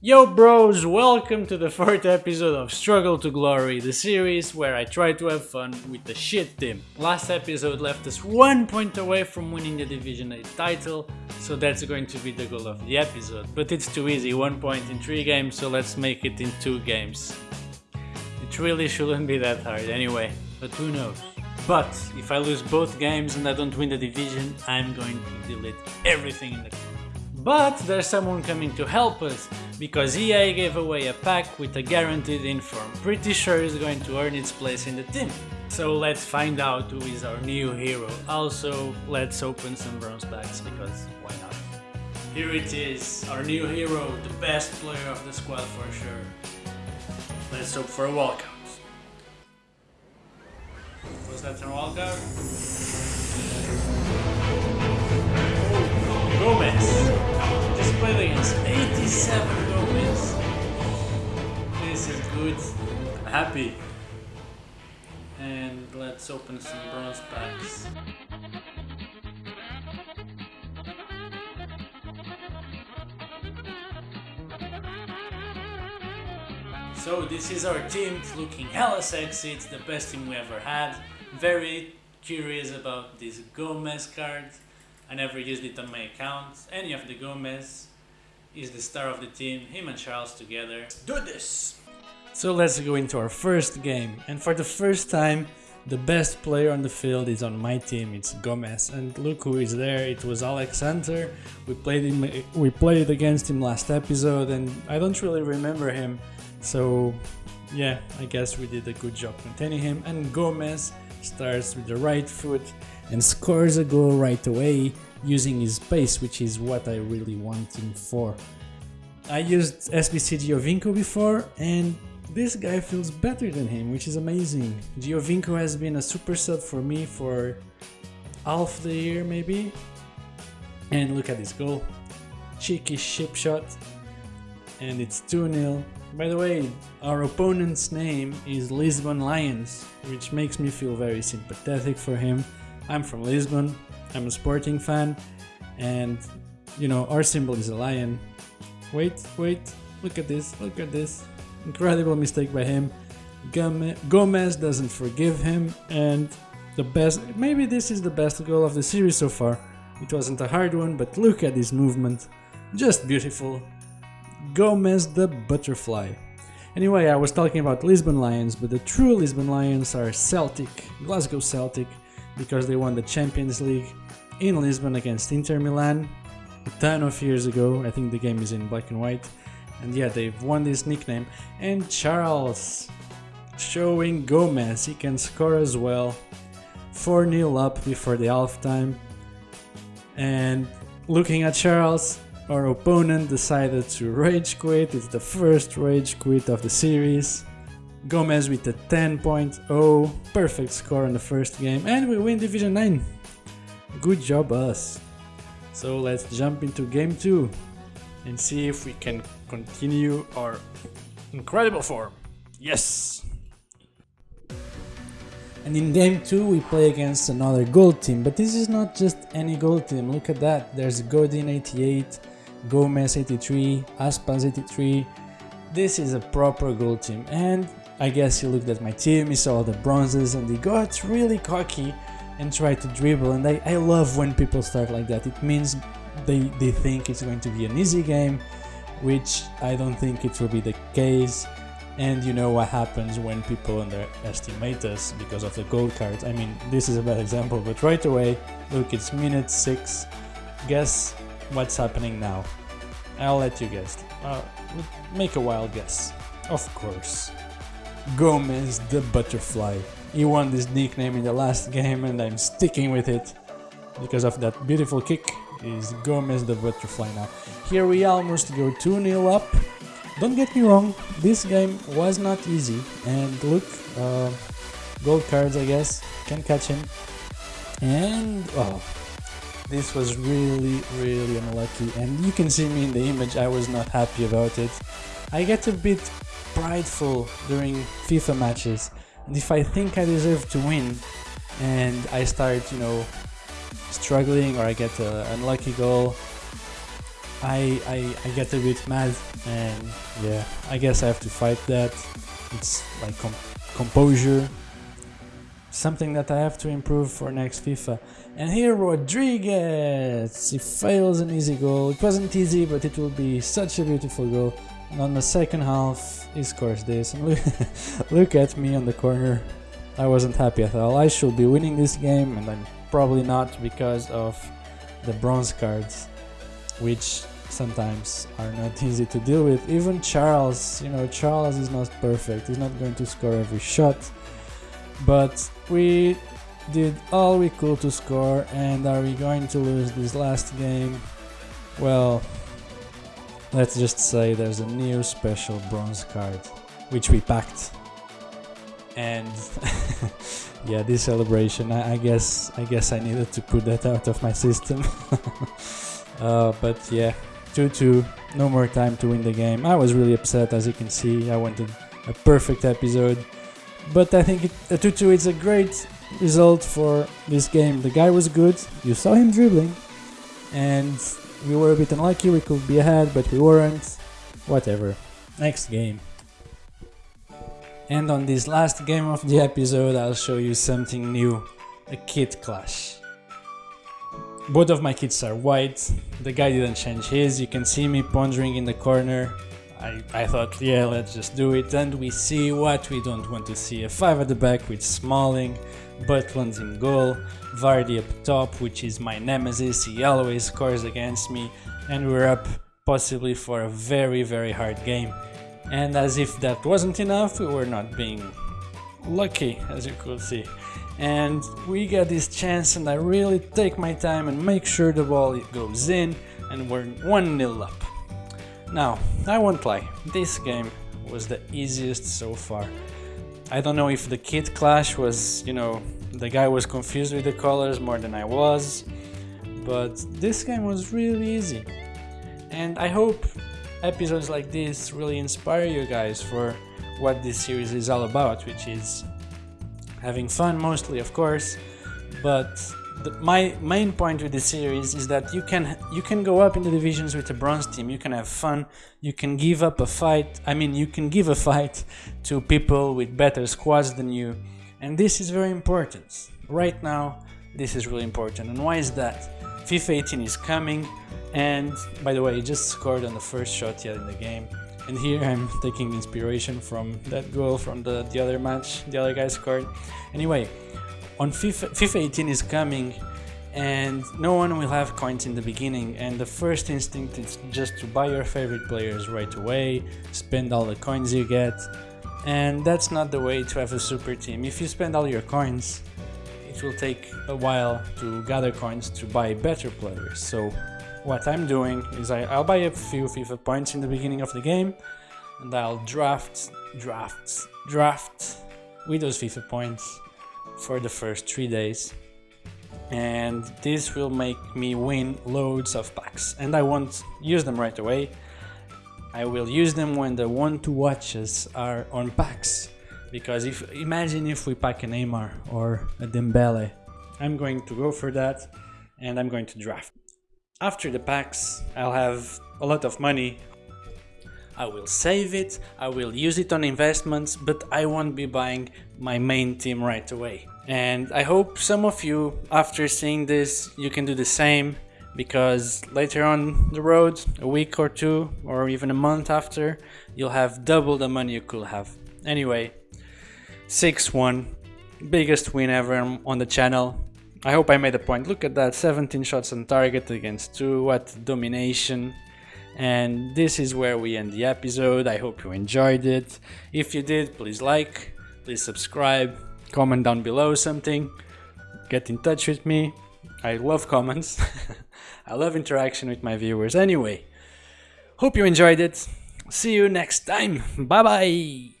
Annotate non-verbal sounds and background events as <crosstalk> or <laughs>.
Yo bros, welcome to the fourth episode of Struggle to Glory, the series where I try to have fun with the shit team. Last episode left us one point away from winning the Division 8 title, so that's going to be the goal of the episode. But it's too easy, one point in three games, so let's make it in two games. It really shouldn't be that hard anyway, but who knows. But if I lose both games and I don't win the division, I'm going to delete everything in the but there's someone coming to help us, because EA gave away a pack with a guaranteed inform. Pretty sure is going to earn its place in the team. So let's find out who is our new hero. Also, let's open some bronze packs, because why not? Here it is, our new hero, the best player of the squad for sure. Let's hope for a walkout. Was that a walkout? Gomez! played against 87 Happy. And let's open some bronze packs. So this is our team, it's looking hella sexy, it's the best team we ever had. Very curious about this Gomez card. I never used it on my account. Any of the Gomez is the star of the team, him and Charles together. Let's do this! So let's go into our first game. And for the first time, the best player on the field is on my team, it's Gomez. And look who is there, it was Alex. We played him we played against him last episode and I don't really remember him. So yeah, I guess we did a good job containing him. And Gomez starts with the right foot and scores a goal right away using his pace, which is what I really want him for. I used SBC Giovinco before and this guy feels better than him, which is amazing. Giovinco has been a super sub for me for half the year maybe. And look at this goal. Cheeky chip shot. And it's 2-0. By the way, our opponent's name is Lisbon Lions, which makes me feel very sympathetic for him. I'm from Lisbon, I'm a sporting fan, and you know, our symbol is a lion. Wait, wait, look at this, look at this. Incredible mistake by him. Gomez doesn't forgive him, and the best, maybe this is the best goal of the series so far. It wasn't a hard one, but look at this movement. Just beautiful. Gomez the butterfly. Anyway, I was talking about Lisbon Lions, but the true Lisbon Lions are Celtic, Glasgow Celtic, because they won the Champions League in Lisbon against Inter Milan a ton of years ago. I think the game is in black and white. And yeah, they've won this nickname. And Charles showing Gomez he can score as well. 4 0 up before the halftime. And looking at Charles, our opponent decided to rage quit. It's the first rage quit of the series. Gomez with a 10.0, perfect score in the first game, and we win Division 9. Good job us. So let's jump into game 2 and see if we can continue our incredible form. Yes! And in game 2 we play against another gold team, but this is not just any gold team, look at that, there's Godin 88, Gomez 83, Aspas 83, this is a proper gold team and I guess he looked at my team, he saw the bronzes and he got really cocky and tried to dribble and I, I love when people start like that. It means they, they think it's going to be an easy game, which I don't think it will be the case. And you know what happens when people underestimate us because of the gold cards. I mean, this is a bad example, but right away, look, it's minute 6. Guess what's happening now? I'll let you guess. Uh, make a wild guess. Of course. Gomez the Butterfly. He won this nickname in the last <laughs> game and I'm sticking with it because of that beautiful kick is Gomez the Butterfly now. Here we almost go 2-0 up. Don't get me wrong, this game was not easy and look, uh, gold cards I guess, can catch him. And, oh, this was really, really unlucky and you can see me in the image, I was not happy about it. I get a bit prideful during FIFA matches and if I think I deserve to win and I start, you know, struggling or I get an unlucky goal, I, I, I get a bit mad and yeah, I guess I have to fight that. It's like com composure, something that I have to improve for next FIFA. And here Rodriguez, he fails an easy goal. It wasn't easy, but it will be such a beautiful goal. And on the second half, he scores this. And look, <laughs> look at me on the corner. I wasn't happy at all. I should be winning this game, and I'm probably not because of the bronze cards, which sometimes are not <laughs> easy to deal with. Even Charles, you know, Charles is not perfect. He's not going to score every shot. But we did all we could to score and are we going to lose this last game? Well, let's just say there's a new special bronze card, which we packed. And <laughs> yeah, this celebration, I, I, guess I guess I needed to put that out of my system. <laughs> uh, but yeah, 2-2, no more time to win the game. I was really upset as you can see, I wanted a perfect episode. But I think it, a 2-2 is a great result for this game. The guy was good, you saw him dribbling, and we were a bit unlucky, we could be ahead, but we weren't. Whatever. Next game. And on this last game of the episode, I'll show you something new. A kit clash. Both of my kits are white, the guy didn't change his, you can see me pondering in the corner. I, I thought, yeah, let's just do it, and we see what we don't want to see. A 5 at the back with Smalling, Butland in goal, Vardy up top, which is my nemesis, he always scores against me, and we're up possibly for a very very hard game. And as if that wasn't enough, we were not being lucky, as you could see. And we got this chance and I really take my time and make sure the ball goes in and we're 1-0 up. Now, I won't lie, this game was the easiest so far. I don't know if the kit clash was, you know, the guy was confused with the colors more than I was, but this game was really easy. And I hope episodes like this really inspire you guys for what this series is all about, which is having fun mostly, of course, but the, my main point with this series is that you can you can go up in the divisions with a bronze team. You can have fun. You can give up a fight. I mean you can give a fight to people with better squads than you. And this is very important. Right now this is really important. And why is that? Fifa 18 is coming and by the way he just scored on the first shot yet in the game and here i'm <laughs> taking inspiration from that goal from the the other match the other guy scored anyway on FIFA, FIFA 18 is coming and no one will have coins in the beginning and the first instinct is just to buy your favorite players right away, spend all the coins you get and that's not the way to have a super team. If you spend all your coins, it will take a while to gather coins to buy better players. So what I'm doing is I, I'll buy a few FIFA points in the beginning of the game and I'll draft, draft, draft with those FIFA points for the first three days. And this will make me win loads of packs. And I won't use them right away. I will use them when the one to watches are on packs. Because if imagine if we pack a Neymar or a Dembele. I'm going to go for that and I'm going to draft after the packs I'll have a lot of money I will save it, I will use it on investments, but I won't be buying my main team right away. And I hope some of you, after seeing this, you can do the same because later on the road, a week or two, or even a month after, you'll have double the money you could have. Anyway, 6-1, biggest win ever on the channel. I hope I made a point. Look at that, 17 shots on target against 2, what domination. And this is where we end the episode. I hope you enjoyed it. If you did, please like, please subscribe, comment down below something, get in touch with me. I love comments. <laughs> I love interaction with my viewers. Anyway, hope you enjoyed it. See you next time. Bye bye.